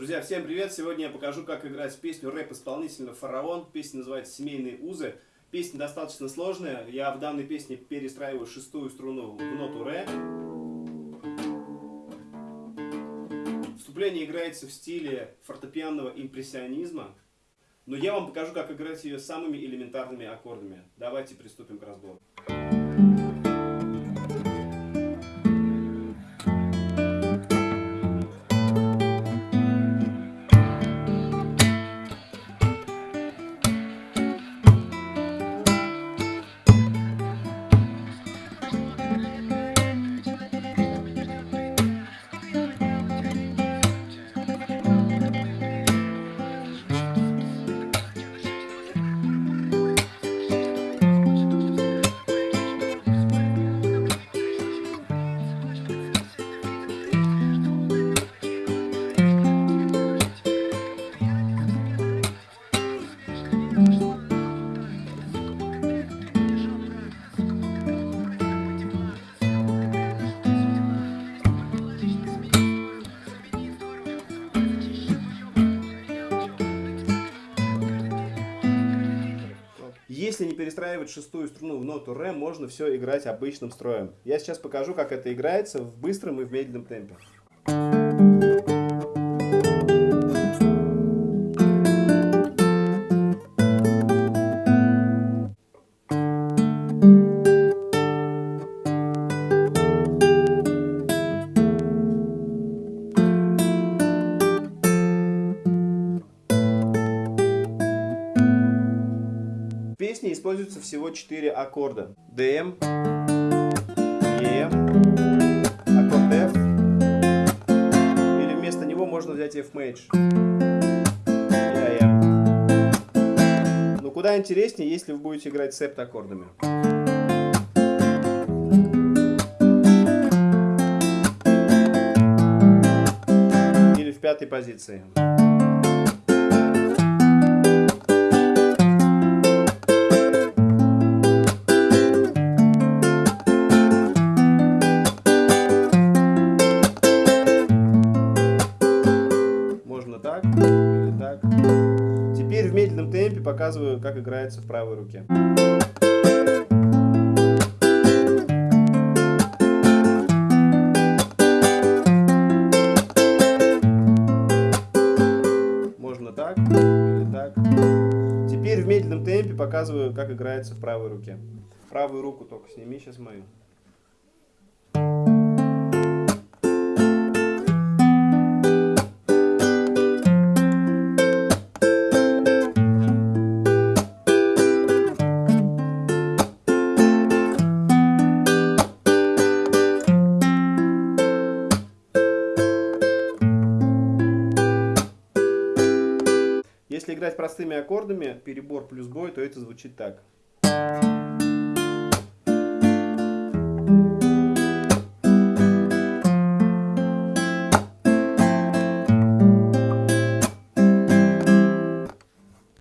Друзья, всем привет! Сегодня я покажу, как играть песню рэп-исполнителя «Фараон». Песня называется «Семейные узы». Песня достаточно сложная. Я в данной песне перестраиваю шестую струну в ноту ре. Вступление играется в стиле фортепианного импрессионизма. Но я вам покажу, как играть ее самыми элементарными аккордами. Давайте приступим к разбору. Если не перестраивать шестую струну в ноту ре, можно все играть обычным строем. Я сейчас покажу, как это играется в быстром и в медленном темпе. Песне используется всего 4 аккорда. DM, EM, аккорд F, или вместо него можно взять F Major. Но куда интереснее, если вы будете играть септ аккордами. Или в пятой позиции. Темпе показываю, как играется в правой руке. Можно так или так. Теперь в медленном темпе показываю, как играется в правой руке. Правую руку только сними сейчас мою. Играть простыми аккордами, перебор плюс бой, то это звучит так.